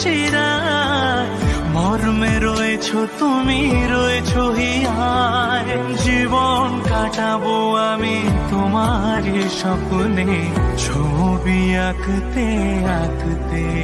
শিরায় মর্মে রয়েছো তুমি রয়েছো হিয়ায় জীবন কাটাবো আমি তোমার স্বপ্নে ছবি আঁকতে আঁকতে।